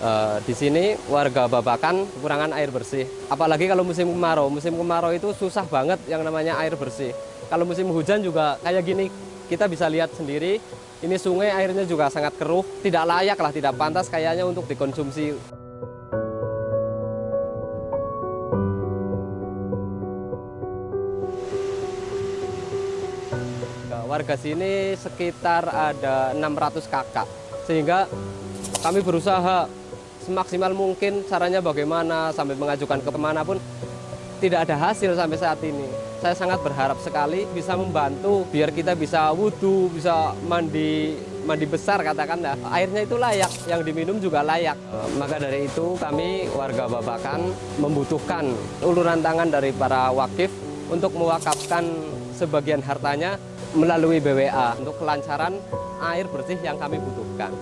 Eh, di sini warga Babakan kekurangan air bersih. Apalagi kalau musim kemarau. Musim kemarau itu susah banget yang namanya air bersih. Kalau musim hujan juga kayak gini, kita bisa lihat sendiri. Ini sungai airnya juga sangat keruh, tidak layak lah, tidak pantas kayaknya untuk dikonsumsi. Warga sini sekitar ada 600 kakak, sehingga kami berusaha semaksimal mungkin caranya bagaimana sampai mengajukan ke ke mana pun tidak ada hasil sampai saat ini. Saya sangat berharap sekali bisa membantu biar kita bisa wudhu, bisa mandi mandi besar katakanlah. Airnya itu layak, yang diminum juga layak. Maka dari itu kami warga Babakan membutuhkan uluran tangan dari para wakif untuk mewakafkan sebagian hartanya melalui BWA untuk kelancaran air bersih yang kami butuhkan.